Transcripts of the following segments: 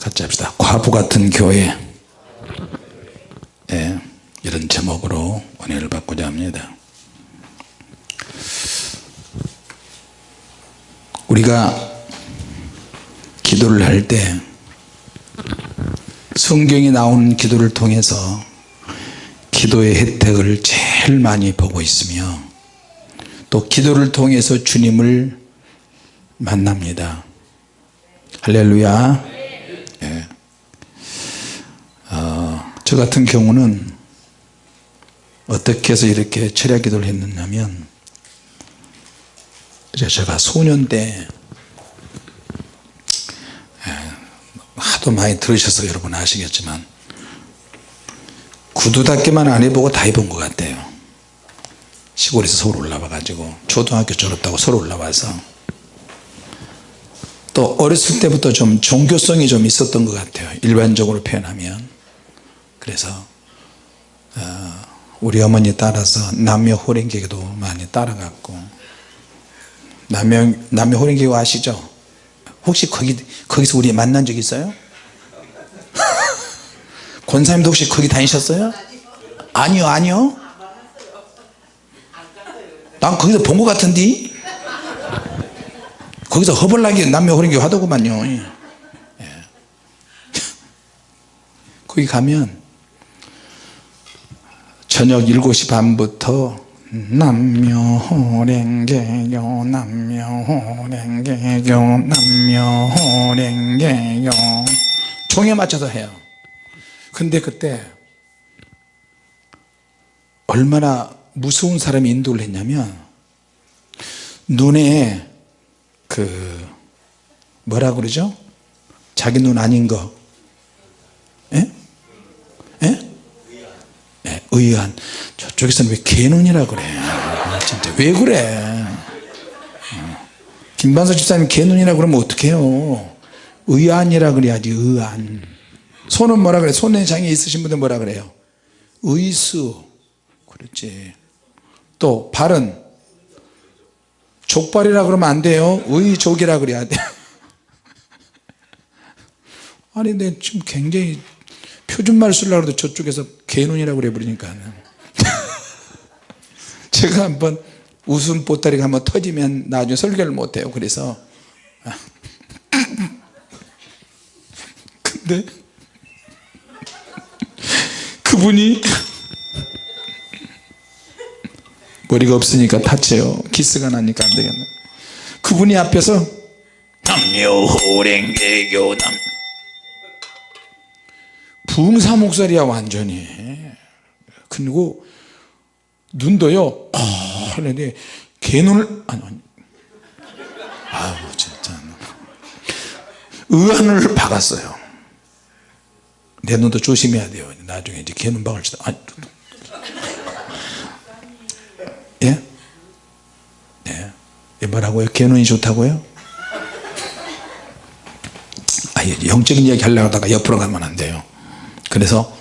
같이 합시다. 과부 같은 교회. 예, 이런 제목으로 은혜를 받고자 합니다. 우리가 기도를 할 때 성경이 나오는 기도를 통해서 기도의 혜택을 제일 많이 보고 있으며 또 기도를 통해서 주님을 만납니다. 할렐루야 예. 어, 저 같은 경우는 어떻게 해서 이렇게 철야 기도를 했느냐 면 제가 소년 때 예, 하도 많이 들으셔서 여러분 아시겠지만 구두 닦기만 안 해보고 다 해본 것 같아요. 시골에서 서울 올라와 가지고 초등학교 졸업하고 서울 올라와서. 또 어렸을 때부터 좀 종교성이 좀 있었던 것 같아요. 일반적으로 표현하면 그래서 어, 우리 어머니 따라서 남녀 호랭개도 많이 따라갔고 남녀, 남녀 호랭개교 아시죠 혹시 거기, 거기서 우리 만난 적 있어요? 권사님도 혹시 거기 다니셨어요? 아니요 아니요 난 거기서 본 것 같은데 거기서 허벌나게 남녀 호랭교 하더구만요 예. 거기 가면 저녁 7시 반부터 남녀 호랭개교 남녀 호랭개교 남녀 호랭개교 종에 맞춰서 해요 근데 그때 얼마나 무서운 사람이 인도를 했냐면 눈에 그 뭐라 그러죠 자기 눈 아닌 거 예? 예? 예, 의한. 저쪽에서는 왜 개눈이라 그래? 아, 진짜 왜 그래? 어. 김반석 집사님 개눈이라 그러면 어떡해요? 의안이라 그래야지 의안. 손은 뭐라 그래? 손에 장애 있으신 분들 뭐라 그래요? 의수. 그렇지. 또 발은 족발이라 그러면 안 돼요? 의족이라 그래야 돼 아니 근데 지금 굉장히 표준말 쓰려고 해도 저쪽에서 개눈이라고 그래 버리니까. 제가 한번 웃음 보따리가 한번 터지면 나중에 설교를 못해요. 그래서. 근데 그분이 머리가 없으니까 다쳐요. 기스가 나니까 안 되겠네. 그분이 앞에서 남녀 호랭개교 남 붕사 목소리야 완전히. 그리고 눈도요 하는데 개눈을 아니 아니. 아우 진짜. 의안을 박았어요. 내 눈도 조심해야 돼요. 나중에 이제 개눈 박을 때 아니 예? 예? 뭐라고요? 개눈이 좋다고요? 아, 영적인 이야기 하려고 하다가 옆으로 가면 안 돼요 그래서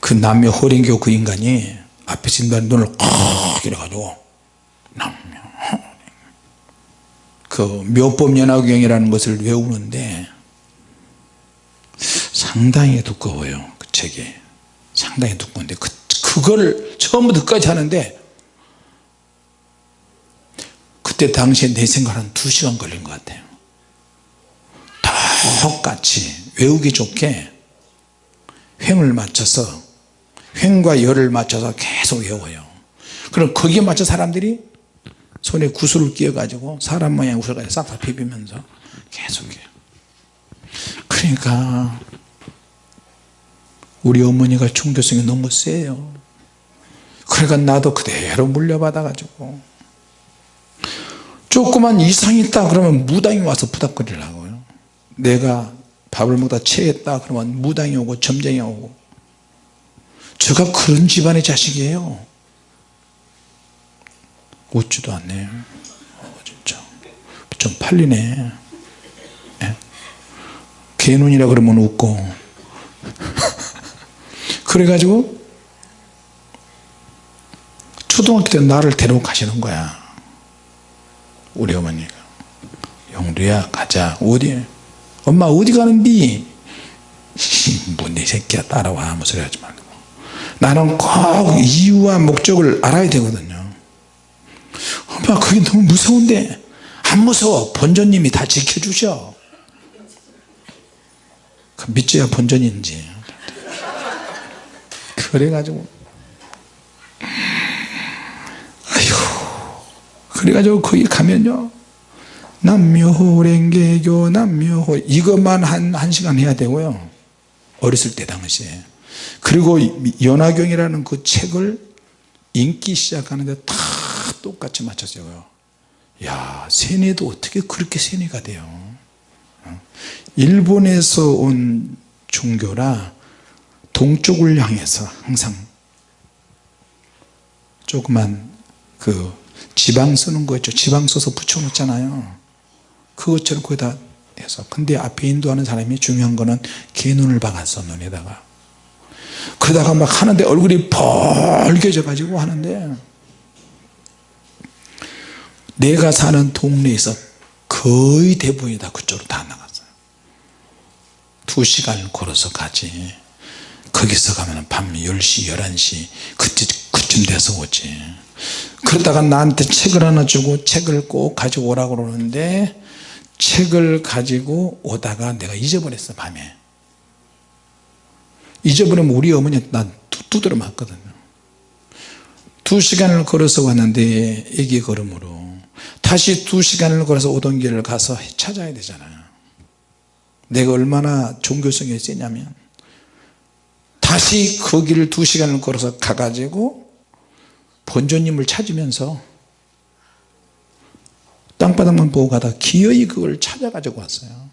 그 남녀 호랭교 그 인간이 앞에 진단 눈을 콕 이래가지고 남녀 그 묘법연화경이라는 것을 외우는데 상당히 두꺼워요 그 책이. 상당히 두꺼운데 그, 그걸 처음부터 끝까지 하는데 그때 당시에 내 생각 한 2시간 걸린 것 같아요. 똑같이 외우기 좋게 횡을 맞춰서 횡과 열을 맞춰서 계속 외워요. 그럼 거기에 맞춰 사람들이 손에 구슬을 끼워 가지고 사람 모양 구슬을 싹다 비비면서 계속 해요. 그러니까 우리 어머니가 종교성이 너무 세요. 그러니까 나도 그대로 물려받아 가지고 조그만 이상이 있다 그러면 무당이 와서 부닥거리라고요. 내가 밥을 먹다 체했다 그러면 무당이 오고 점쟁이 오고. 제가 그런 집안의 자식이에요. 웃지도 않네요. 어, 진짜. 좀 팔리네. 예? 개눈이라 그러면 웃고. 그래가지고 초등학교 때 나를 데리고 가시는 거야. 우리 어머니가. 영두야 가자. 어디 엄마 어디 가는디? 뭐네 새끼야 따라와. 아무 소리 하지 말고. 나는 꼭 이유와 목적을 알아야 되거든요. 엄마 그게 너무 무서운데. 안 무서워. 본전님이 다 지켜주셔. 그 믿져야 본전인지. 그래가지고. 아휴. 그래가지고 거기 가면요 남묘호랭개교 남묘호. 이것만 한, 한 시간 해야 되고요. 어렸을 때 당시에. 그리고 연화경이라는 그 책을 읽기 시작하는데 다 똑같이 맞췄어요. 야 세뇌도 어떻게 그렇게 세뇌가 돼요? 어? 일본에서 온 종교라 동쪽을 향해서 항상 조그만 그 지방 쓰는 거 있죠. 지방 써서 붙여 놓잖아요 그것처럼 거기다 해서. 근데 앞에 인도하는 사람이 중요한 거는 개 눈을 박았어 눈에다가. 그러다가 막 하는데 얼굴이 벌개져 가지고 하는데 내가 사는 동네에서 거의 대부분이 다 그쪽으로 다 나갔어요. 두 시간을 걸어서 가지. 거기서 가면 밤 10시 11시 그때, 그쯤 돼서 오지. 그러다가 나한테 책을 하나 주고 책을 꼭 가지고 오라고 그러는데 책을 가지고 오다가 내가 잊어버렸어 밤에. 잊어버리면 우리 어머니 난 두드려 맞거든요. 두 시간을 걸어서 왔는데 애기 걸음으로 다시 두 시간을 걸어서 오던 길을 가서 찾아야 되잖아요 내가 얼마나 종교성이 세냐면 다시 그 길을 두 시간을 걸어서 가가지고 본조님을 찾으면서 땅바닥만 보고 가다 기어이 그걸 찾아가지고 왔어요.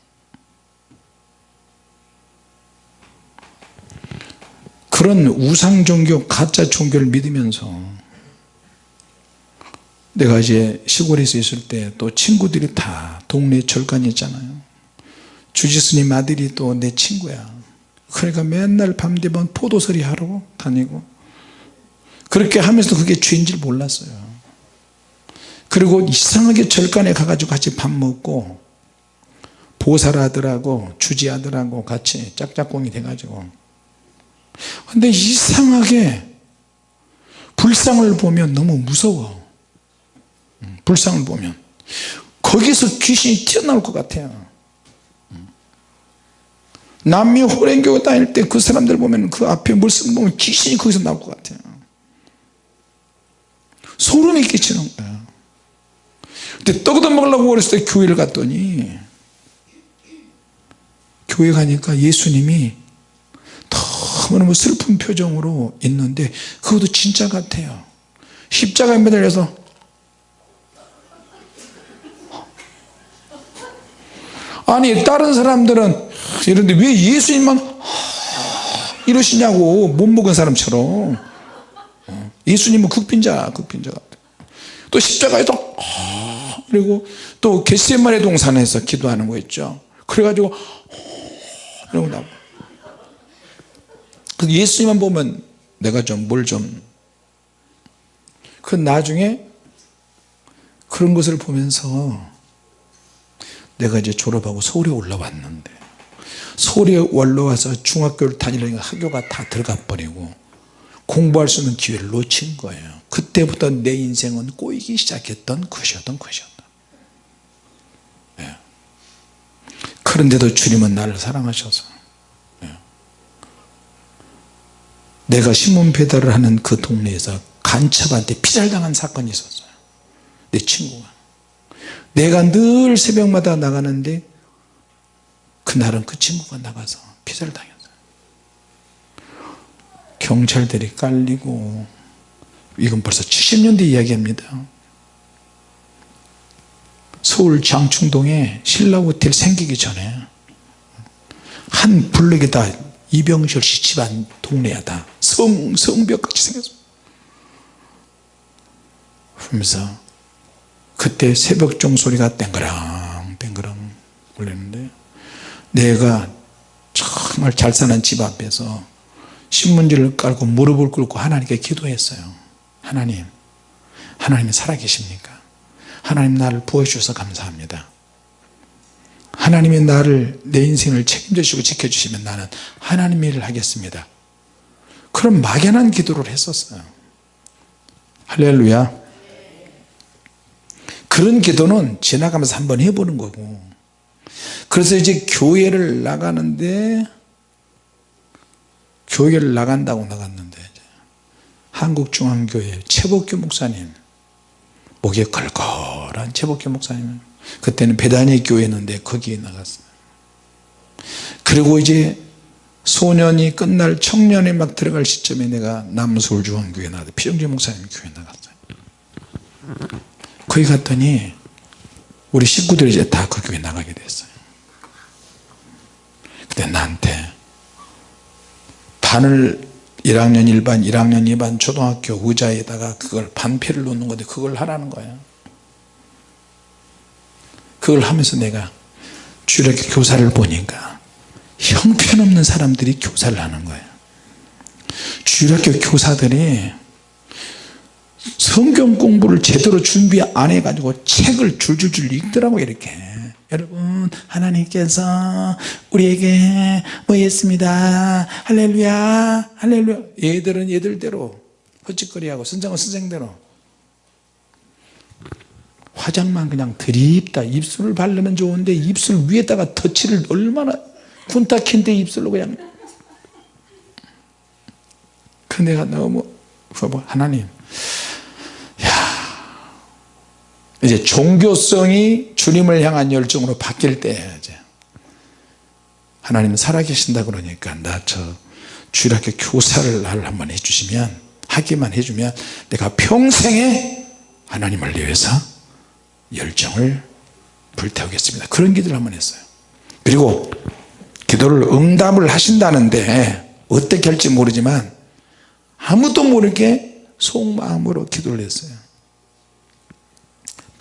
그런 우상 종교 가짜 종교를 믿으면서 내가 이제 시골에서 있을 때 또 친구들이 다 동네 절간이 있잖아요. 주지스님 아들이 또 내 친구야. 그러니까 맨날 밤 되면 포도서리 하러 다니고 그렇게 하면서 그게 죄인 줄 몰랐어요 그리고 이상하게 절간에 가가지고 같이 밥 먹고 보살아들하고 주지아들하고 같이 짝짝꿍이 돼가지고. 근데 이상하게 불상을 보면 너무 무서워. 불상을 보면. 거기서 귀신이 튀어나올 것 같아요. 남미 호랭교회 다닐 때 그 사람들 보면 그 앞에 물씀 보면 귀신이 거기서 나올 것 같아요. 소름이 끼치는 거야 근데 떡도 먹으려고 어렸을 때 교회를 갔더니 교회 가니까 예수님이 너무너무 슬픈 표정으로 있는데 그것도 진짜 같아요. 십자가에 매달려서 아니 다른 사람들은 이런데 왜 예수님만 이러시냐고 못 먹은 사람처럼. 예수님은 극빈자 극빈자 같아. 또 십자가에도 그리고 또 겟세마네 동산에서 기도하는 거 있죠. 그래가지고 이러고 나고 예수님만 보면 내가 좀 뭘 좀. 그 나중에 그런 것을 보면서 내가 이제 졸업하고 서울에 올라왔는데 서울에 올라와서 중학교를 다니려니까 학교가 다 들어가 버리고 공부할 수 있는 기회를 놓친 거예요. 그때부터 내 인생은 꼬이기 시작했던 것이었던 것이었다. 예. 그런데도 주님은 나를 사랑하셔서 예. 내가 신문 배달을 하는 그 동네에서 간첩한테 피살당한 사건이 있었어요. 내 친구가. 내가 늘 새벽마다 나가는데 그날은 그 친구가 나가서 피살을 당했어요 경찰들이 깔리고 이건 벌써 70년대 이야기입니다. 서울 장충동에 신라호텔 생기기 전에 한 블록이 다 이병철 씨 집안 동네야 다 성, 성벽같이 생겼어. 그러면서 그때 새벽 종 소리가 땡그랑 땡그랑 울리는데 내가 정말 잘 사는 집 앞에서 신문지를 깔고 무릎을 꿇고 하나님께 기도했어요. 하나님 하나님이 살아계십니까? 하나님 나를 부어주셔서 감사합니다. 하나님이 나를 내 인생을 책임져 주시고 지켜주시면 나는 하나님 일을 하겠습니다. 그런 막연한 기도를 했었어요. 할렐루야. 그런 기도는 지나가면서 한번 해보는 거고. 그래서 이제 교회를 나가는데 교회를 나간다고 나갔는데 한국중앙교회 최복규 목사님 목에 걸걸한 최복규 목사님 그때는 배단위 교회였는데 거기에 나갔어요. 그리고 이제 소년이 끝날 청년이 막 들어갈 시점에 내가 남서울중앙교회 나갔다 피정재 목사님 교회 나갔어요. 거기 갔더니 우리 식구들이 이제 다 그 교회 나가게 됐어요. 그때 나한테 반을 1학년 1반 1학년 2반 초등학교 의자에다가 그걸 반패를 놓는 건데 그걸 하라는 거야. 그걸 하면서 내가 주일학교 교사를 보니까 형편없는 사람들이 교사를 하는 거예요 주일학교 교사들이 성경 공부를 제대로 준비 안 해가지고 책을 줄줄줄 읽더라고 이렇게 여러분 하나님께서 우리에게 뭐 했습니다? 할렐루야 할렐루야. 얘들은 얘들대로 헛짓거리하고 선생은 선생대로 화장만 그냥 드립다. 입술을 바르면 좋은데 입술 위에다가 터치를 얼마나 군타킨데 입술로 그냥. 그 내가 너무 하나님 이제 종교성이 주님을 향한 열정으로 바뀔 때 이제 하나님 살아계신다 그러니까 나 저 주일학교 교사를 나를 한번 해주시면 하기만 해주면 내가 평생에 하나님을 위해서 열정을 불태우겠습니다. 그런 기도를 한번 했어요. 그리고 기도를 응답을 하신다는데 어떻게 할지 모르지만 아무도 모르게 속마음으로 기도를 했어요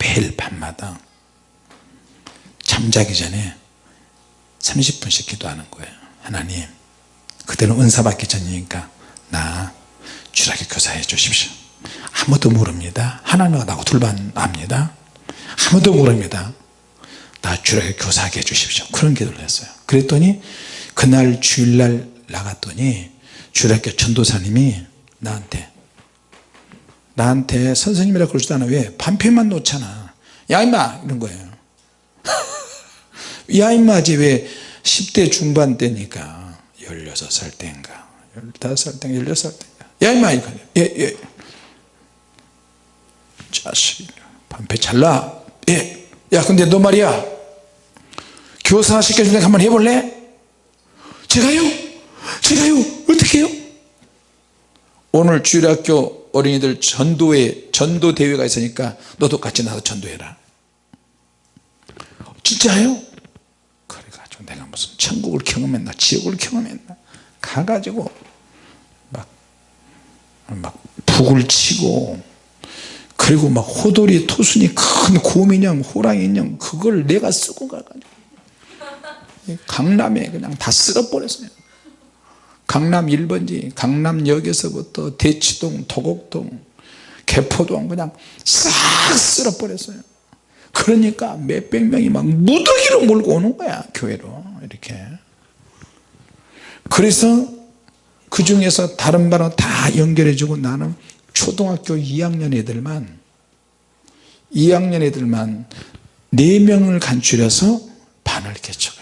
매일 밤마다 잠자기 전에 30분씩 기도하는 거예요. 하나님 그때는 은사 받기 전이니까 나 주일학교 교사해 주십시오. 아무도 모릅니다. 하나님과 나하고 둘만 압니다. 아무도 모릅니다. 나 주일학교 교사하게 해주십시오. 그런 기도를 했어요. 그랬더니 그날 주일날 나갔더니 주일학교 전도사님이 나한테 나한테 선생님이라 그러지도 않아. 왜? 반편만 놓잖아 야 임마 이런 거예요 야 임마지 왜 10대 중반 때니까 16살 때인가 15살 때인가 16살 때인가 야 임마 이거 예, 예. 자식 반패 잘라 예. 야 근데 너 말이야 교사 시켜준다 한번 해볼래? 제가요? 제가요? 어떻게 해요? 오늘 주일학교 어린이들 전도회 전도 대회가 있으니까 너도 같이 나서 전도해라 진짜요? 그래가지고 내가 무슨 천국을 경험했나 지옥을 경험했나 가가지고 막, 막 북을 치고 그리고 막 호돌이 토순이 큰 곰인형 호랑이 인형 그걸 내가 쓰고 가가지고 강남에 그냥 다 쓸어버렸어요 강남 1번지 강남역에서부터 대치동 도곡동 개포동 그냥 싹 쓸어버렸어요. 그러니까 몇백 명이 막 무더기로 몰고 오는 거야 교회로 이렇게. 그래서 그 중에서 다른 반은 다 연결해 주고 나는 초등학교 2학년 애들만 2학년 애들만 4명을 간추려서 반을 개척했어요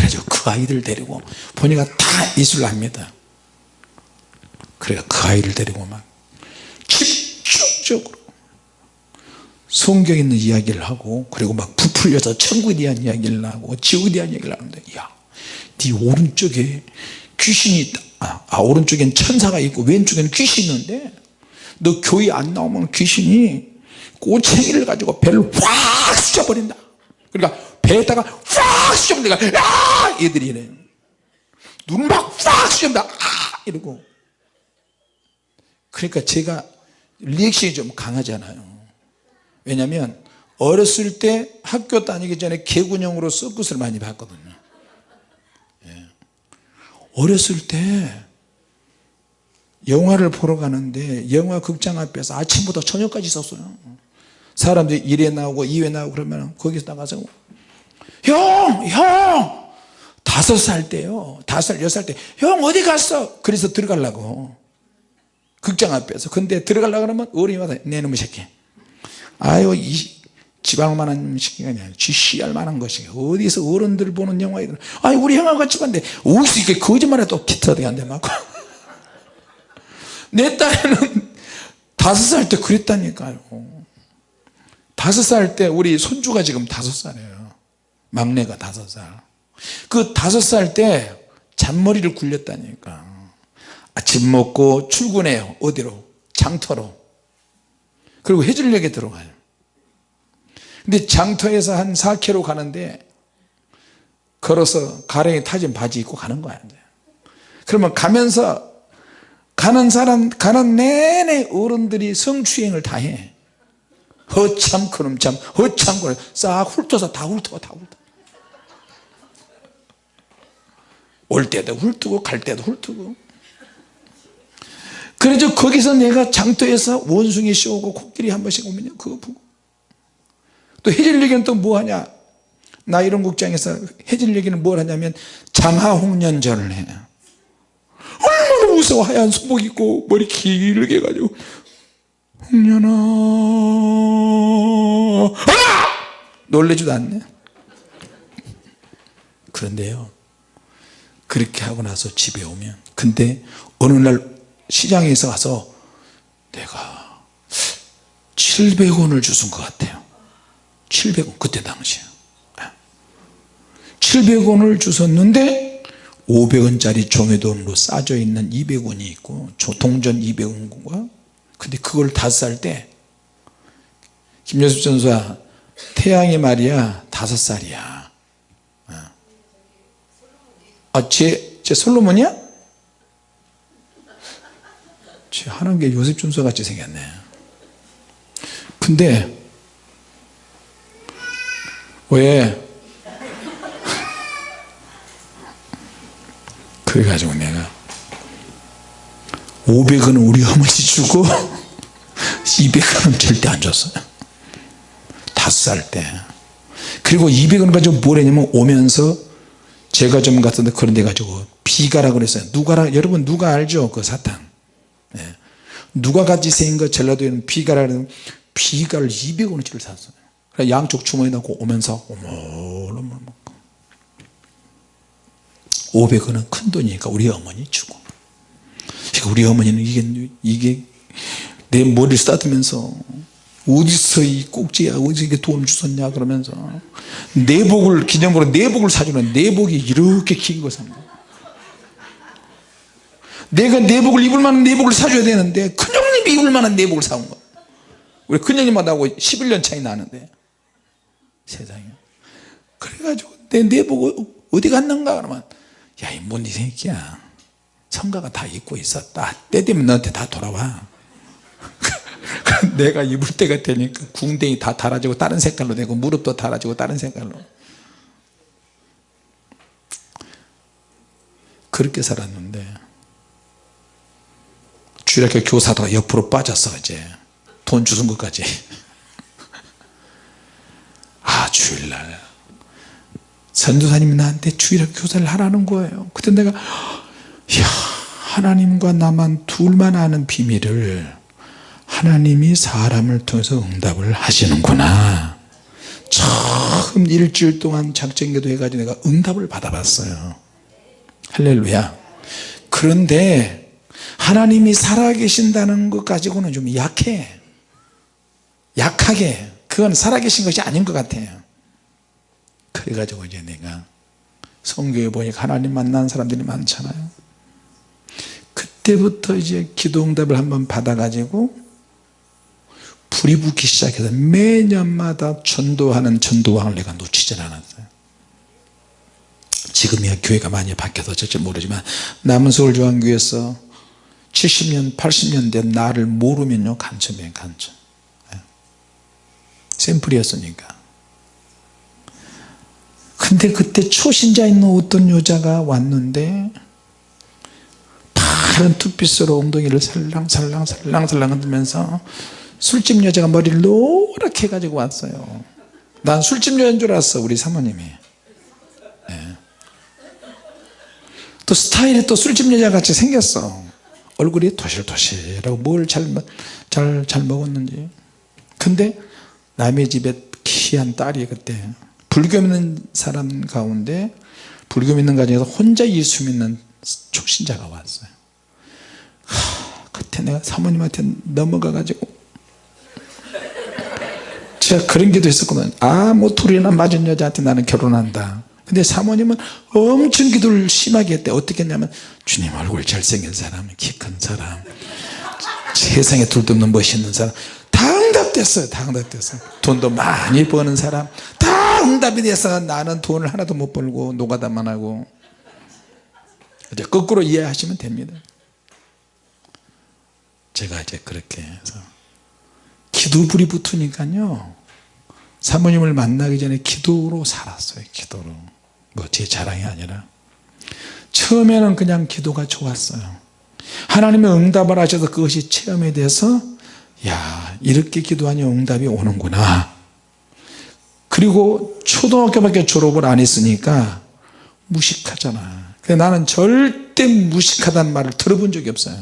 그래서 그 아이들 데리고 보니까 다 이슬 합니다. 그래서 그 아이를 데리고 막 집중적으로 성경에 있는 이야기를 하고 그리고 막 부풀려서 천국에 대한 이야기를 하고 지옥에 대한 이야기를 하는데 야네 오른쪽에 귀신이 있다. 아, 아 오른쪽엔 천사가 있고 왼쪽에는 귀신이 있는데 너 교회 안 나오면 귀신이 꼬챙이를 가지고 배를 확 쑤셔버린다. 그러니까 배에다가 확 쑤셔면 내가 야! 얘들이 이래. 막확 쑤셔다 아! 이러고. 그러니까 제가 리액션이 좀 강하잖아요. 왜냐하면 어렸을 때 학교 다니기 전에 개군형으로 서커스를 많이 봤거든요. 예. 어렸을 때 영화를 보러 가는데 영화 극장 앞에서 아침부터 저녁까지 있었어요. 사람들이 1회 나오고 2회 나오고 그러면 거기서 나가서 형! 형! 다섯 살 때요. 다섯 살 여섯 살 때. 형 어디 갔어? 그래서 들어가려고. 극장 앞에서. 근데 들어가려고 그러면 어른이 와서 내 놈의 새끼. 아유 이 지방만한 새끼가 아니라 쥐씨알 만한 것이. 어디서 어른들 보는 영화에 아니 우리 형하고 같이 봤는데 어디서 이렇게 거짓말해도 기특하게 안돼 맞고 내 딸은 다섯 살 때 그랬다니까요. 다섯 살 때 우리 손주가 지금 다섯 살이에요 막내가 다섯 살그 다섯 살 때 잔머리를 굴렸다니까. 아침 먹고 출근해요 어디로? 장터로. 그리고 해질녘에 들어가요. 근데 장터에서 한 4km 가는데 걸어서 가랭이 타진 바지 입고 가는 거야 그러면 가면서 가는 사람 가는 내내 어른들이 성추행을 다해. 허참 그놈 참 허참 그놈 싹 훑어서 다 훑어 다 훑어 올 때도 훑고 갈 때도 훑고. 그래서 거기서 내가 장터에서 원숭이 씌우고 코끼리 한 번씩 오면요. 그거 보고. 또 해질녘에는 또 뭐하냐? 나 이런 국장에서 해질녘에는 뭘 하냐면 장하홍련전을 해 얼마나 무서워. 하얀 소복 입고 머리 길게 해가지고. 홍련아. 아! 놀래지도 않네. 그런데요 그렇게 하고 나서 집에 오면. 근데 어느 날 시장에서 가서 내가 700원을 주순 것 같아요. 700원 그때 당시에 700원을 주셨는데 500원짜리 종이돈으로 싸져 있는 200원이 있고 동전 200원과 근데 그걸 다섯 살 때 김여수 전수야 태양이 말이야 다섯 살이야 아, 제, 제 솔로몬이야? 제 하는 게 요셉 준서 같이 생겼네. 근데 왜 그래가지고 내가 500원은 우리 어머니 주고 200원은 절대 안 줬어요. 다섯 살 때. 그리고 200원 가지고 뭘 했냐면 오면서 좀 갔던데 그런 데 가지고 비가라 그랬어요. 누가라 여러분 누가 알죠? 그 사탕. 네. 누가 같이 생긴 거 전라도에는 비가라는 비가를 200원어치를 샀어요. 양쪽 주머니 넣고 오면서 어머 500원은 큰 돈이니까 우리 어머니 주고. 우리 어머니는 이게 이게 내 머리를 쓰다듬면서 어디서 이 꼭지야 어디서 돈 주셨냐 그러면서 내복을 기념으로 내복을 사주는 내복이 이렇게 긴 거 삽니다 내가 내복을 입을 만한 내복을 사줘야 되는데 큰형님이 입을 만한 내복을 사온 거. 우리 큰형님하고 11년 차이 나는데. 세상에. 그래가지고 내 내복 어디 갔는가 그러면 야이뭔이 새끼야. 성가가 다 입고 있었다. 때 되면 너한테 다 돌아와 내가 입을 때가 되니까 궁뎅이 다 달아지고 다른 색깔로 되고 무릎도 달아지고 다른 색깔로. 그렇게 살았는데 주일학교 교사도 옆으로 빠졌어 이제 돈 주는 것까지. 아 주일날. 선도사님이 나한테 주일학교 교사를 하라는 거예요. 그때 내가 야 하나님과 나만 둘만 아는 비밀을 하나님이 사람을 통해서 응답을 하시는구나. 처음 일주일 동안 작정기도 해가지고 내가 응답을 받아봤어요. 할렐루야. 그런데 하나님이 살아계신다는 것 가지고는 좀 약해. 약하게. 그건 살아계신 것이 아닌 것 같아요. 그래가지고 이제 내가 성경에 보니까 하나님 만난 사람들이 많잖아요. 그때부터 이제 기도 응답을 한번 받아가지고 불이 붙기 시작해서 매년마다 전도하는 전도왕을 내가 놓치질 않았어요. 지금이야 교회가 많이 바뀌어서 어쩔지 모르지만 남은 서울중앙교회에서 70년 80년 된 나를 모르면요 간첩이에요 간첩. 예. 샘플이었으니까. 근데 그때 초신자 있는 어떤 여자가 왔는데 파란 투피스로 엉덩이를 살랑살랑 살랑살랑 흔들면서 술집 여자가 머리를 노랗게 해가지고 왔어요. 난 술집 여자인 줄 알았어 우리 사모님이. 예. 또 스타일이 또 술집 여자 같이 생겼어. 얼굴이 토실토실하고 뭘잘 잘, 잘 먹었는지. 근데 남의 집에 귀한 딸이 그때 불교 믿는 사람 가운데 불교 믿는 가정에서 혼자 예수 믿는 초신자가 왔어요. 하, 그때 내가 사모님한테 넘어가 가지고 제가 그런 기도 했었거든 아뭐 둘이나 맞은 여자한테 나는 결혼한다. 근데 사모님은 엄청 기도를 심하게 했대. 어떻게 했냐면 주님 얼굴 잘생긴 사람 키 큰 사람 세상에 둘도 없는 멋있는 사람. 다 응답됐어요. 다 응답됐어요. 돈도 많이 버는 사람. 다 응답이 돼서 나는 돈을 하나도 못 벌고 노가다만 하고. 이제 거꾸로 이해하시면 됩니다. 제가 이제 그렇게 해서 기도불이 붙으니까요 사모님을 만나기 전에 기도로 살았어요 기도로. 뭐 제 자랑이 아니라. 처음에는 그냥 기도가 좋았어요. 하나님의 응답을 하셔서 그것이 체험이 돼서 야 이렇게 기도하니 응답이 오는구나. 그리고 초등학교밖에 졸업을 안 했으니까 무식하잖아. 근데 나는 절대 무식하다는 말을 들어본 적이 없어요.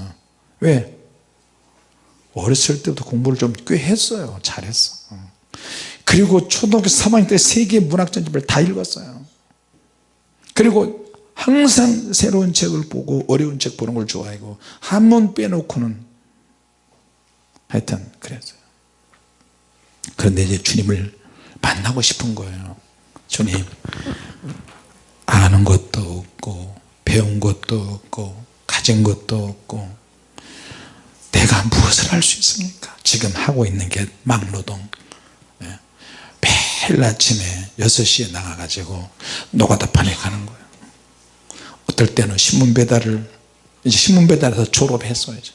왜? 어렸을 때부터 공부를 좀 꽤 했어요. 잘했어 그리고 초등학교 3학년 때 세계 문학 전집을 다 읽었어요. 그리고 항상 새로운 책을 보고 어려운 책 보는 걸 좋아하고 한번 빼놓고는 하여튼 그랬어요. 그런데 이제 주님을 만나고 싶은 거예요. 주님 아는 것도 없고 배운 것도 없고 가진 것도 없고 내가 무엇을 할 수 있습니까? 지금 하고 있는 게 막노동. 예. 매일 아침에 6시에 나가 가지고 노가다판에 가는 거예요. 어떨 때는 신문 배달을 이제 신문 배달에서 졸업했어요 이제.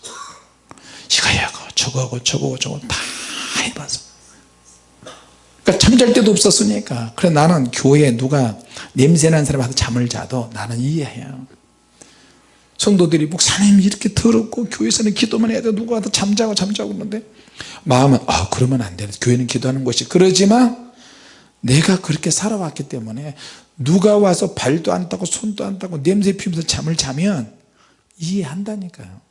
이거 하고 저거 다 해봐서. 그러니까 잠잘 데도 없었으니까. 그래 나는 교회에 누가 냄새나는 사람한테 잠을 자도 나는 이해해요. 성도들이 목사님 이렇게 더럽고 교회에서는 기도만 해야 돼. 누가 와도 잠자고 잠자고 그러는데 마음은 아 그러면 안 돼. 교회는 기도하는 것이. 그러지만 내가 그렇게 살아왔기 때문에 누가 와서 발도 안 따고 손도 안 따고 냄새 피우면서 잠을 자면 이해한다니까요.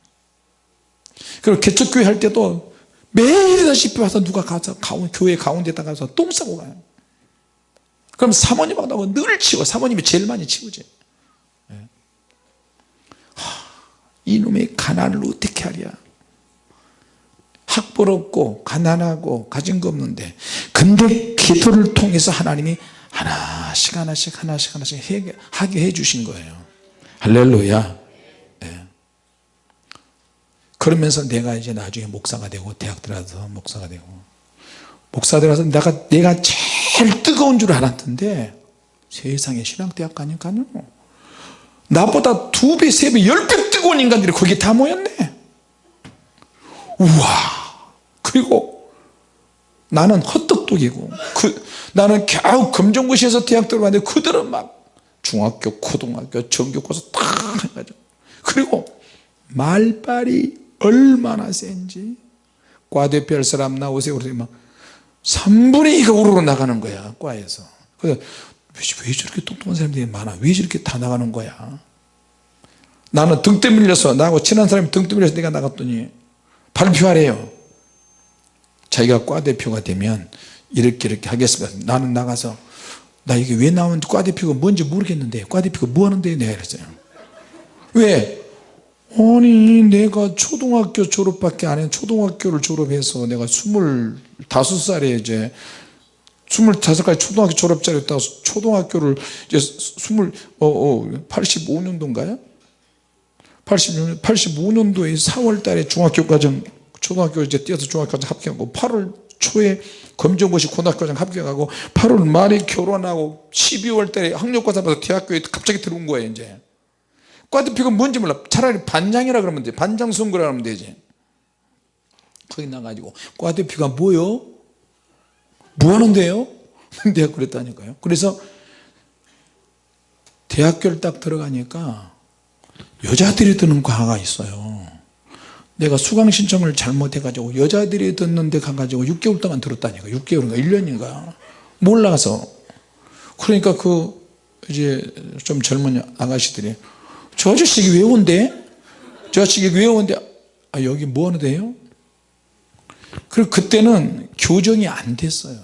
그리고 개척교회 할 때도 매일다시피 와서 누가 가서 가운, 교회 가운데다 가서 똥 싸고 가요. 그럼 사모님하고 늘 치워. 사모님이 제일 많이 치우지. 네. 하, 이놈의 가난을 어떻게 하랴. 학벌 없고 가난하고 가진 거 없는데 근데 기도를 통해서 하나님이 하나씩 하나씩 하나씩 하나씩 하게 해 주신 거예요. 할렐루야. 네. 그러면서 내가 이제 나중에 목사가 되고 대학 들어가서 목사가 되고. 목사 들어가서 내가 내가 제일 뜨거운 줄 알았는데 세상에 신학대학 가니까요. 나보다 두 배, 세 배, 열 배 뜨거운 인간들이 거기 다 모였네. 우와. 그리고 나는 헛똑똑이고 그, 나는 겨우 검정고시에서 대학 들어갔는데 그들은 막 중학교 고등학교 전교고사 다 해가지고. 그리고 말빨이 얼마나 센지 과대표 할 사람 나오세요. 그러더니 막 3분의 2가 우르르 나가는 거야 과에서. 그래서 왜 저렇게 똑똑한 사람들이 많아? 왜 저렇게 다 나가는 거야? 나는 등대 밀려서 나하고 친한 사람이 등대 밀려서 내가 나갔더니 발표하래요 자기가 과대표가 되면 이렇게 이렇게 하겠습니다 나는 나가서 나 이게 왜 나온 과대표가 뭔지 모르겠는데 과대표가 뭐 하는데 내가 그랬어요 왜? 아니 내가 초등학교 졸업밖에 안 해 초등학교를 졸업해서 내가 25살에 이제 25까지 초등학교 졸업자였다가 초등학교를 이제 20, 어, 어, 85년도인가요? 86년, 85년도에 4월 달에 중학교 과정 초등학교 이제 뛰어서 중학교까지 합격하고 8월 초에 검정고시 고등학교장 합격하고 8월 말에 결혼하고 12월 달에 학력고사 봐서 대학교에 갑자기 들어온 거예요 이제. 과대표가 뭔지 몰라. 차라리 반장이라 그러면 돼. 반장 선거라 하면 되지. 거기 나가지고 과대표가 뭐요? 뭐 하는데요? 내가 그랬다니까요. 그래서 대학교를 딱 들어가니까 여자들이 드는 과가 있어요 내가 수강 신청을 잘못해 가지고 여자들이 듣는데 가가지고 6개월 동안 들었다니까 6개월인가 1년인가 몰라서 그러니까 그 이제 좀 젊은 아가씨들이 저 아저씨 왜 온대? 저 아저씨 왜 온대? 아 여기 뭐 하는 데요? 그리고 그때는 교정이 안 됐어요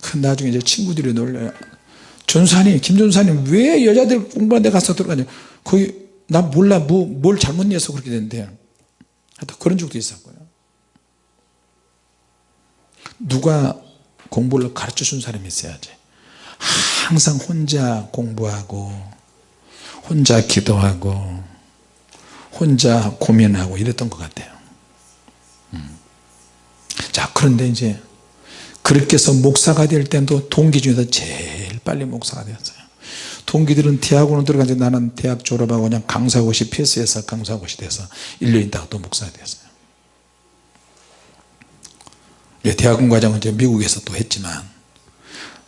그 나중에 이제 친구들이 놀려요 전사님 김전사님 왜 여자들 공부하는 데 가서 들어가냐 거기 나 몰라 뭐, 뭘 잘못 내서 그렇게 된대 하여튼 그런 적도 있었고요. 누가 공부를 가르쳐 준 사람이 있어야지. 항상 혼자 공부하고 혼자 기도하고 혼자 고민하고 이랬던 것 같아요. 음. 자 그런데 이제 그렇게 해서 목사가 될 때도 동기 중에서 제일 빨리 목사가 되었어요 동기들은 대학원을 들어갔는데 나는 대학 졸업하고 그냥 강사고시 패스해서 강사고시 돼서 1년 있다가 또 목사가 되었어요. 예, 대학원 과정은 이제 미국에서 또 했지만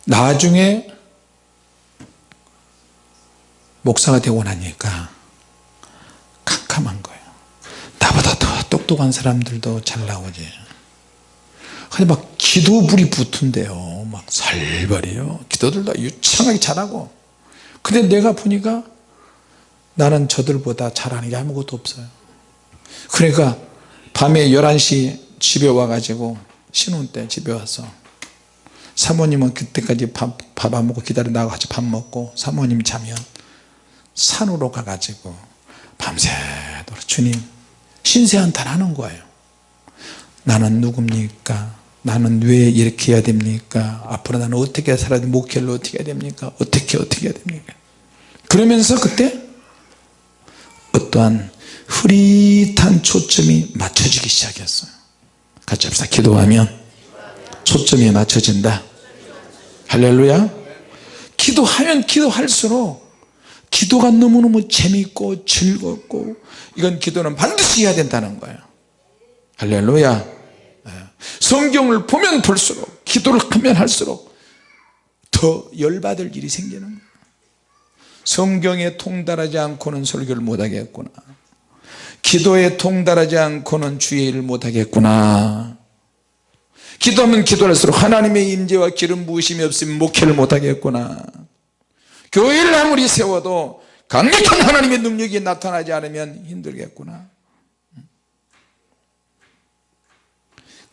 나중에 목사가 되고 나니까 캄캄한 거예요. 나보다 더 똑똑한 사람들도 잘 나오지. 근데 막 기도 불이 붙은데요. 막 살벌해요. 기도들도 유창하게 잘하고 근데 내가 보니까 나는 저들보다 잘하는 게 아무것도 없어요. 그러니까 밤에 11시 집에 와가지고 신혼 때 집에 와서 사모님은 그때까지 밥 안 먹고 기다려 나가 같이 밥 먹고 사모님 자면 산으로 가가지고 밤새도록 주님 신세 한탄 하는 거예요. 나는 누굽니까 나는 왜 이렇게 해야 됩니까? 앞으로 나는 어떻게 살아야 됩니까 목회를 어떻게 해야 됩니까? 어떻게 어떻게 해야 됩니까? 그러면서 그때 어떠한 흐릿한 초점이 맞춰지기 시작했어요. 같이 합시다. 기도하면 초점이 맞춰진다. 할렐루야. 기도하면 기도할수록 기도가 너무너무 재밌고 즐겁고 이건 기도는 반드시 해야 된다는 거예요. 할렐루야. 예. 성경을 보면 볼수록 기도를 하면 할수록 더 열받을 일이 생기는 거예요. 성경에 통달하지 않고는 설교를 못하겠구나. 기도에 통달하지 않고는 주의 일을 못하겠구나. 기도하면 기도할수록 하나님의 임재와 기름 부으심이 없으면 목회를 못하겠구나. 교회를 아무리 세워도 강력한 하나님의 능력이 나타나지 않으면 힘들겠구나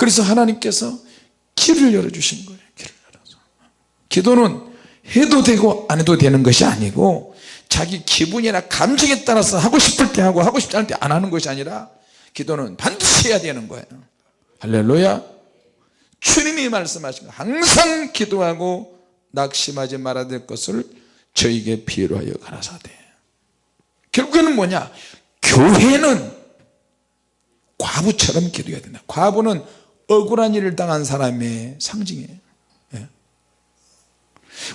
그래서 하나님께서 길을 열어주신 거예요 길을 열어서. 기도는 해도 되고 안 해도 되는 것이 아니고 자기 기분이나 감정에 따라서 하고 싶을 때 하고 하고 싶지 않을 때 안 하는 것이 아니라 기도는 반드시 해야 되는 거예요. 할렐루야. 주님이 말씀하신 거 항상 기도하고 낙심하지 말아야 될 것을 저에게 필요하여 가라사대 결국에는 뭐냐? 교회는 과부처럼 기도해야 된다. 과부는 억울한 일을 당한 사람의 상징이에요 예.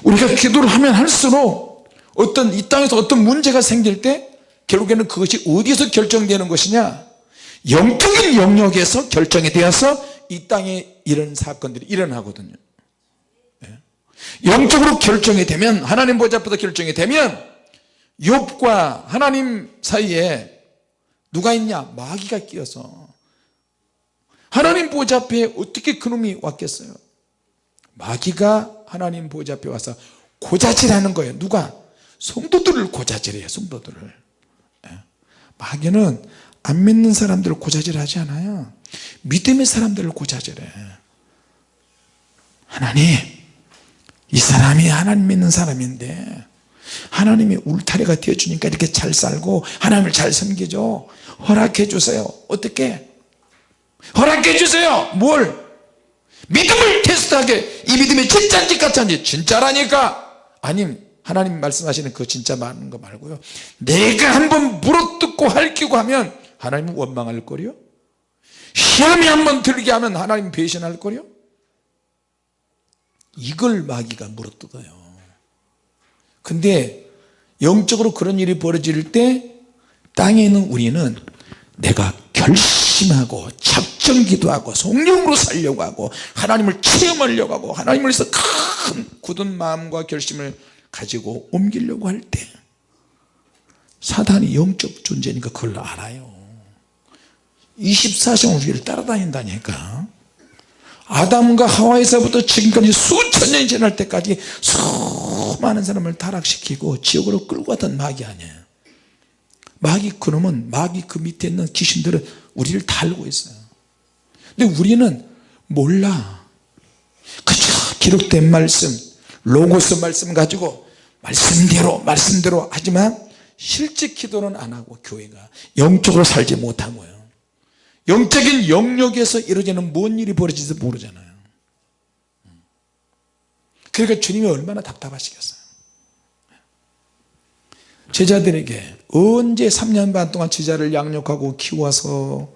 우리가 기도를 하면 할수록 어떤 이 땅에서 어떤 문제가 생길 때 결국에는 그것이 어디서 결정되는 것이냐 영적인 영역에서 결정이 되어서 이 땅에 이런 사건들이 일어나거든요 예. 영적으로 결정이 되면 하나님 보좌 앞에서 결정이 되면 욥과 하나님 사이에 누가 있냐 마귀가 끼어서 하나님 보좌 앞에 어떻게 그놈이 왔겠어요? 마귀가 하나님 보좌 앞에 와서 고자질하는 거예요. 누가? 성도들을 고자질해요 성도들을. 예. 마귀는 안 믿는 사람들을 고자질하지 않아요. 믿음의 사람들을 고자질해. 하나님 이 사람이 하나님 믿는 사람인데 하나님이 울타리가 되어주니까 이렇게 잘 살고 하나님을 잘 섬기죠. 허락해 주세요. 어떻게 허락해 주세요. 뭘? 믿음을 테스트하게. 이 믿음이 진짜인지 가짜인지 진짜라니까. 아님 하나님 말씀하시는 그 진짜 많은 거 말고요. 내가 한번 물어뜯고 할기고 하면 하나님은 원망할 거요? 시험이 한번 들게 하면 하나님 배신할 거요? 이걸 마귀가 물어뜯어요. 근데 영적으로 그런 일이 벌어질 때 땅에 있는 우리는 내가 결심 하고 작정기도 하고 성령으로 살려고 하고 하나님을 체험하려고 하고 하나님을 위해서 큰 굳은 마음과 결심을 가지고 옮기려고 할 때 사단이 영적 존재니까 그걸 알아요. 24시간 우리를 따라다닌다니까. 아담과 하와에서부터 지금까지 수천 년이 지날 때까지 수많은 사람을 타락시키고 지옥으로 끌고 갔던 마귀 아니에요. 마귀 그놈은 마귀 그 밑에 있는 귀신들은 우리를 다 알고 있어요. 근데 우리는 몰라. 그저 기록된 말씀 로고스 말씀 가지고 말씀대로 말씀대로 하지만 실제 기도는 안 하고 교회가 영적으로 살지 못하고요. 영적인 영역에서 이루어지는 뭔 일이 벌어질지 모르잖아요. 그러니까 주님이 얼마나 답답하시겠어요 제자들에게 언제 3년 반 동안 제자를 양육하고 키워서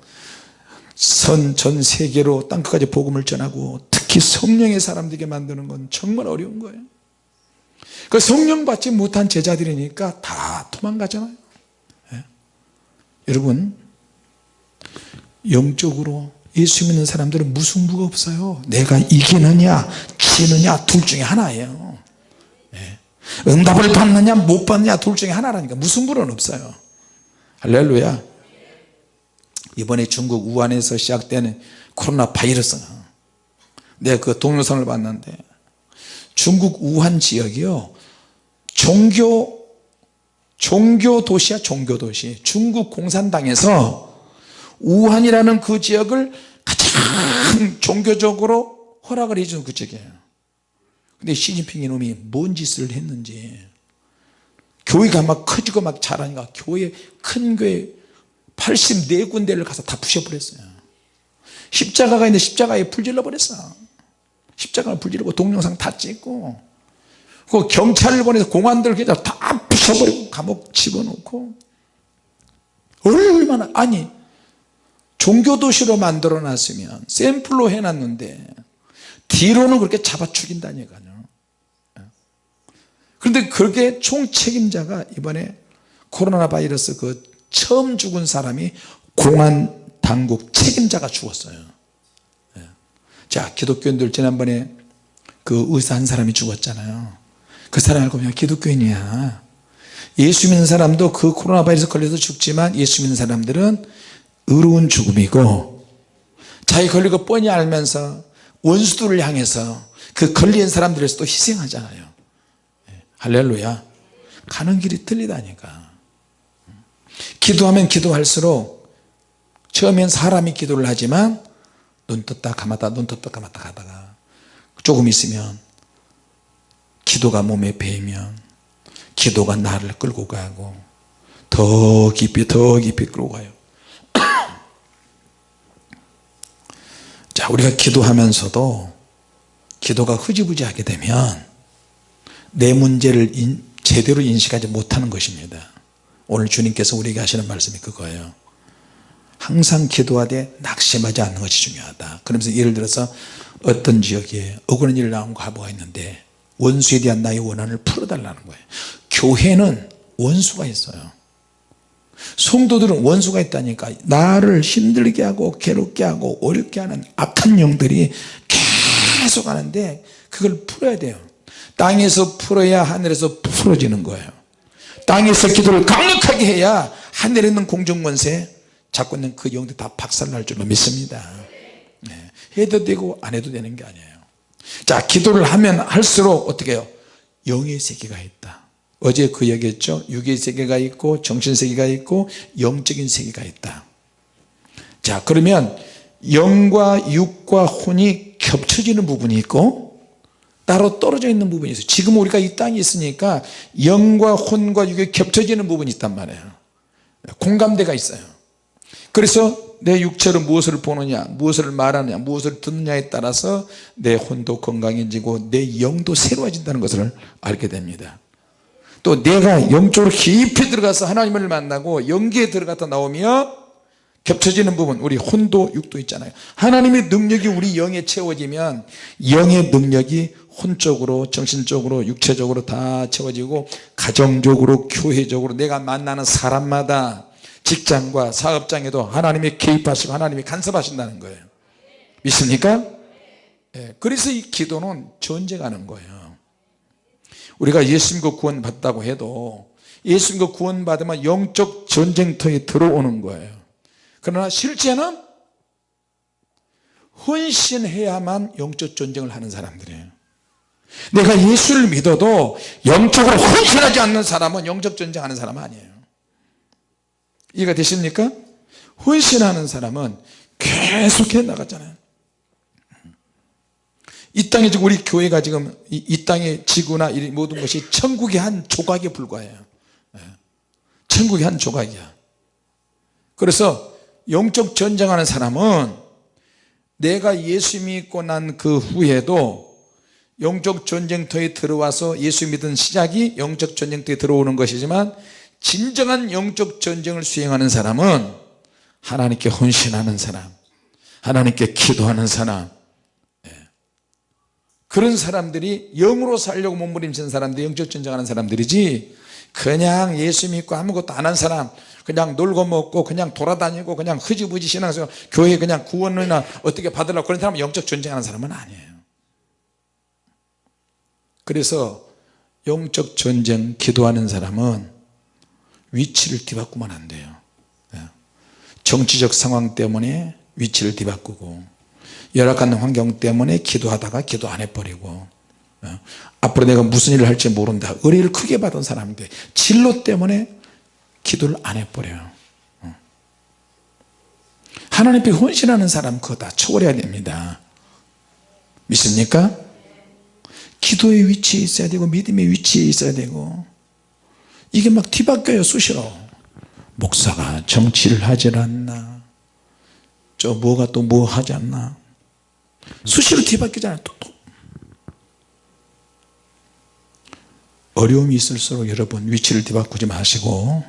선 전 세계로 땅끝까지 복음을 전하고 특히 성령의 사람들에게 만드는 건 정말 어려운 거예요 그 성령 받지 못한 제자들이니까 다 도망가잖아요 예? 여러분 영적으로 예수 믿는 사람들은 무승부가 없어요 내가 이기느냐 지느냐 둘 중에 하나예요 예. 응답을 받느냐 못 받느냐 둘 중에 하나라니까. 무승부는 없어요. 할렐루야. 이번에 중국 우한에서 시작되는 코로나 바이러스. 내가 그 동영상을 봤는데 중국 우한 지역이요. 종교 종교 도시야 종교 도시. 중국 공산당에서 우한이라는 그 지역을 가장 종교적으로 허락을 해준 그 지역이에요 근데 시진핑 이놈이 뭔 짓을 했는지. 교회가 막 커지고 막 자라니까 교회 큰 교회 84군데를 가서 다 부셔버렸어요. 십자가가 있는데 십자가에 불질러 버렸어. 십자가를 불지르고 동영상 다 찍고 그 경찰을 보내서 공안들 다 부셔버리고 감옥 집어넣고. 얼마나 아니 종교도시로 만들어 놨으면 샘플로 해놨는데 뒤로는 그렇게 잡아 죽인다니까요 그런데 그게 총책임자가 이번에 코로나 바이러스 그 처음 죽은 사람이 공안 당국 책임자가 죽었어요 예. 자 기독교인들 지난번에 그 의사 한 사람이 죽었잖아요 그 사람 알고 보면 기독교인이야 예수 믿는 사람도 그 코로나 바이러스 걸려서 죽지만 예수 믿는 사람들은 의로운 죽음이고 자기 걸리고 뻔히 알면서 원수들을 향해서 그 걸린 사람들에서 또 희생하잖아요 예. 할렐루야. 가는 길이 틀리다니까. 기도하면 기도할수록 처음엔 사람이 기도를 하지만 눈 떴다 감았다 눈 떴다 감았다 하다가 조금 있으면 기도가 몸에 배이면 기도가 나를 끌고 가고 더 깊이 더 깊이 끌고 가요. 자 우리가 기도하면서도 기도가 흐지부지하게 되면 내 문제를 인, 제대로 인식하지 못하는 것입니다. 오늘 주님께서 우리에게 하시는 말씀이 그거예요. 항상 기도하되 낙심하지 않는 것이 중요하다. 그러면서 예를 들어서 어떤 지역에 억울한 일 나온 과부가 있는데 원수에 대한 나의 원한을 풀어달라는 거예요. 교회는 원수가 있어요. 성도들은 원수가 있다니까 나를 힘들게 하고 괴롭게 하고 어렵게 하는 악한 영들이 계속 하는데 그걸 풀어야 돼요 땅에서 풀어야 하늘에서 풀어지는 거예요. 땅에서 기도를 강력하게 해야 하늘에 있는 공중권세 잡고 있는 그 영들 다 박살날 줄로 믿습니다. 네. 해도 되고 안 해도 되는 게 아니에요. 자 기도를 하면 할수록 어떻게 해요? 영의 세계가 있다. 어제 그 얘기했죠? 육의 세계가 있고 정신 세계가 있고 영적인 세계가 있다. 자 그러면 영과 육과 혼이 겹쳐지는 부분이 있고 따로 떨어져 있는 부분이 있어요. 지금 우리가 이 땅에 있으니까 영과 혼과 육이 겹쳐지는 부분이 있단 말이에요. 공감대가 있어요. 그래서 내 육체로 무엇을 보느냐 무엇을 말하느냐 무엇을 듣느냐에 따라서 내 혼도 건강해지고 내 영도 새로워진다는 것을 알게 됩니다. 또 내가 영적으로 깊이 들어가서 하나님을 만나고 영기에 들어갔다 나오며 겹쳐지는 부분 우리 혼도 육도 있잖아요. 하나님의 능력이 우리 영에 채워지면 영의 능력이 혼적으로 정신적으로 육체적으로 다 채워지고 가정적으로 교회적으로 내가 만나는 사람마다 직장과 사업장에도 하나님이 개입하시고 하나님이 간섭하신다는 거예요. 믿습니까? 네, 그래서 이 기도는 전쟁하는 거예요. 우리가 예수 믿고 구원 받다고 해도 예수 믿고 구원 받으면 영적 전쟁터에 들어오는 거예요. 그러나 실제는 헌신해야만 영적 전쟁을 하는 사람들이에요 내가 예수를 믿어도 영적으로 헌신하지 않는 사람은 영적 전쟁하는 사람 아니에요 이해가 되십니까? 헌신하는 사람은 계속해 나갔잖아요 이 땅에 지금 우리 교회가 지금 이, 이 땅의 지구나 이 모든 것이 천국의 한 조각에 불과해요 예. 천국의 한 조각이야 그래서 영적 전쟁하는 사람은 내가 예수 믿고 난 그 후에도 영적 전쟁터에 들어와서 예수 믿은 시작이 영적 전쟁터에 들어오는 것이지만 진정한 영적 전쟁을 수행하는 사람은 하나님께 헌신하는 사람 하나님께 기도하는 사람 예. 그런 사람들이 영으로 살려고 몸부림치는 사람들이 영적 전쟁하는 사람들이지 그냥 예수 믿고 아무것도 안 한 사람 그냥 놀고 먹고 그냥 돌아다니고 그냥 흐지부지 신앙에서 교회 그냥 구원이나 어떻게 받으려고 그런 사람은 영적 전쟁하는 사람은 아니에요 그래서 영적 전쟁 기도하는 사람은 위치를 뒤바꾸면 안 돼요 예. 정치적 상황 때문에 위치를 뒤바꾸고 열악한 환경 때문에 기도하다가 기도 안 해버리고 예. 앞으로 내가 무슨 일을 할지 모른다 의뢰를 크게 받은 사람인데 진로 때문에 기도를 안 해버려요 어. 하나님 앞에 헌신하는 사람 그거 다 초월해야 됩니다 믿습니까? 기도의 위치에 있어야 되고 믿음의 위치에 있어야 되고. 이게 막 뒤바뀌어요 수시로. 목사가 정치를 하질 않나? 저 뭐가 또 뭐 하지 않나? 수시로 뒤바뀌잖아요 또. 어려움이 있을수록 여러분 위치를 뒤바꾸지 마시고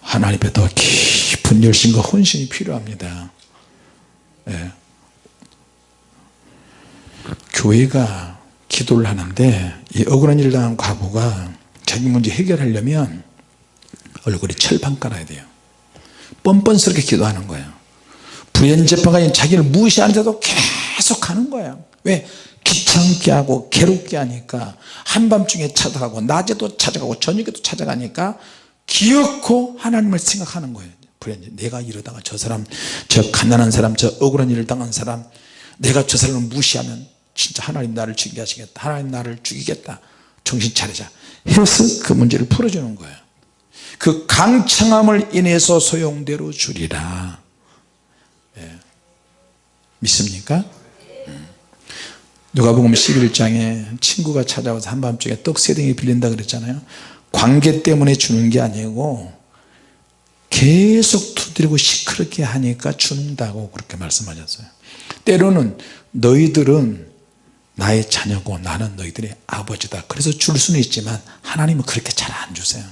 하나님 앞에 더 깊은 열심과 헌신이 필요합니다. 예. 교회가 기도를 하는데 이 억울한 일을 당한 과부가 자기 문제 해결하려면 얼굴이 철판 깔아야 돼요. 뻔뻔스럽게 기도하는 거예요. 부연재판관이 자기를 무시하는데도 계속 하는 거예요. 왜? 귀찮게 하고 괴롭게 하니까 한밤중에 찾아가고 낮에도 찾아가고 저녁에도 찾아가니까 기어코 하나님을 생각하는 거예요. 내가 이러다가 저 사람 저 가난한 사람 저 억울한 일을 당한 사람 내가 저 사람을 무시하면 진짜 하나님 나를 죽이게 하시겠다. 하나님 나를 죽이겠다. 정신 차리자. 해서 그 문제를 풀어주는 거예요. 그 강청함을 인해서 소용대로 주리라. 예. 믿습니까? 음. 누가복음 11장에 친구가 찾아와서 한밤중에 떡 세 덩이 빌린다 그랬잖아요. 관계 때문에 주는 게 아니고 계속 두드리고 시끄럽게 하니까 준다고 그렇게 말씀하셨어요. 때로는 너희들은 나의 자녀고 나는 너희들의 아버지다. 그래서 줄 수는 있지만 하나님은 그렇게 잘 안 주세요.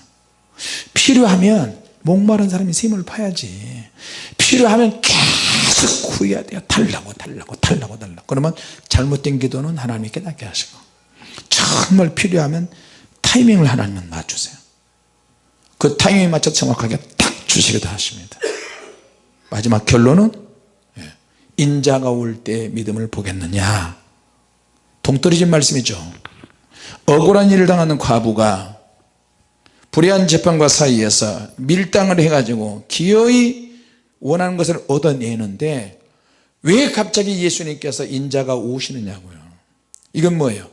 필요하면 목마른 사람이 샘을 파야지. 필요하면 계속 구해야 돼요. 달라고 달라고 달라고 달라고. 그러면 잘못된 기도는 하나님이 깨닫게 하시고 정말 필요하면 타이밍을 하나님은 맞추세요. 그 타이밍에 맞춰 정확하게 딱 주시기도 하십니다. 마지막 결론은 예, 인자가 올 때 믿음을 보겠느냐 동떨어진 말씀이죠. 억울한 일을 당하는 과부가 불의한 재판과 사이에서 밀당을 해가지고 기어이 원하는 것을 얻어내는데 왜 갑자기 예수님께서 인자가 오시느냐고요. 이건 뭐예요?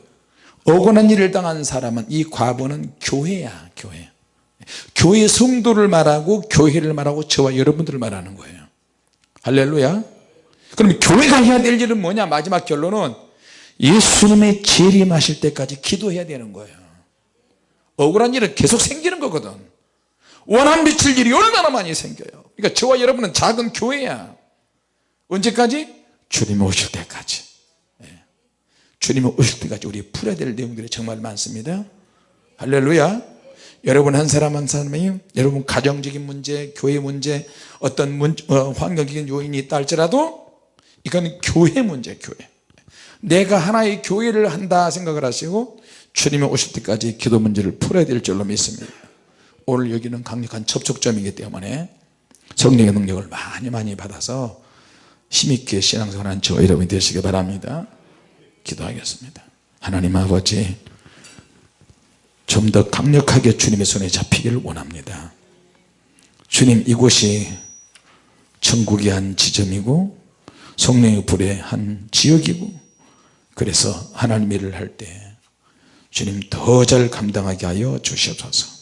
억울한 일을 당한 사람은 이 과부는 교회야 교회. 교회 성도를 말하고 교회를 말하고 저와 여러분들을 말하는 거예요. 할렐루야. 그럼 교회가 해야 될 일은 뭐냐? 마지막 결론은 예수님의 재림하실 때까지 기도해야 되는 거예요. 억울한 일은 계속 생기는 거거든. 원한 미칠 일이 얼마나 많이 생겨요. 그러니까 저와 여러분은 작은 교회야. 언제까지? 주님 오실 때까지. 주님 오실 때까지 우리 풀어야 될 내용들이 정말 많습니다. 할렐루야. 여러분 한 사람 한 사람이 여러분 가정적인 문제 교회 문제 어떤 문, 어, 환경적인 요인이 있다 할지라도 이건 교회 문제 교회 내가 하나의 교회를 한다 생각을 하시고 주님이 오실 때까지 기도 문제를 풀어야 될 줄로 믿습니다. 오늘 여기는 강력한 접촉점이기 때문에 성령의 능력을 많이 많이 받아서 힘있게 신앙생활하는 저 여러분이 되시기 바랍니다. 기도하겠습니다. 하나님 아버지 좀 더 강력하게 주님의 손에 잡히기를 원합니다. 주님 이곳이 천국의 한 지점이고 성령의 불의 한 지역이고 그래서 하나님 일을 할 때 주님 더 잘 감당하게 하여 주시옵소서